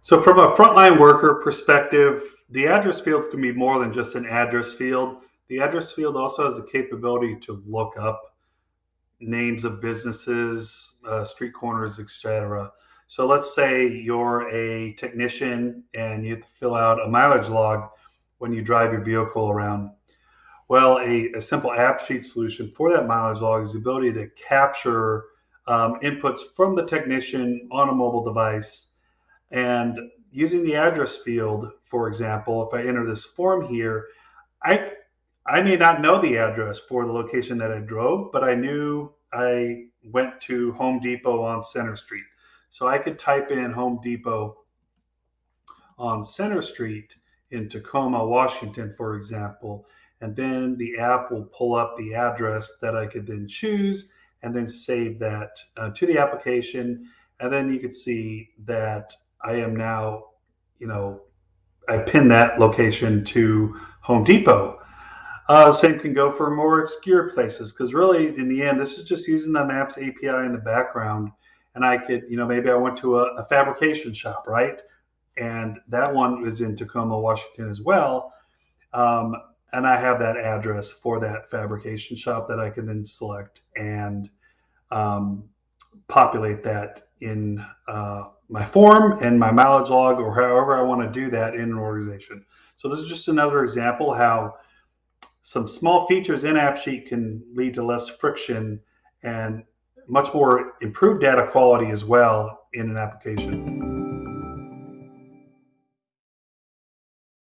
So from a frontline worker perspective, the address field can be more than just an address field. The address field also has the capability to look up names of businesses, uh, street corners, etc. So let's say you're a technician and you have to fill out a mileage log when you drive your vehicle around. Well, a, a simple AppSheet solution for that mileage log is the ability to capture um, inputs from the technician on a mobile device. And using the address field, for example, if I enter this form here, I I may not know the address for the location that I drove, but I knew I went to Home Depot on Center Street. So I could type in Home Depot on Center Street in Tacoma, Washington, for example, and then the app will pull up the address that I could then choose and then save that uh, to the application. And then you could see that I am now, you know, I pin that location to Home Depot. Uh, same can go for more obscure places because really, in the end, this is just using the Maps API in the background. And I could, you know, maybe I went to a, a fabrication shop, right? And that one is in Tacoma, Washington as well. Um, and I have that address for that fabrication shop that I can then select and um, populate that in uh, my form and my mileage log or however I want to do that in an organization. So this is just another example how some small features in AppSheet can lead to less friction and much more improved data quality as well in an application.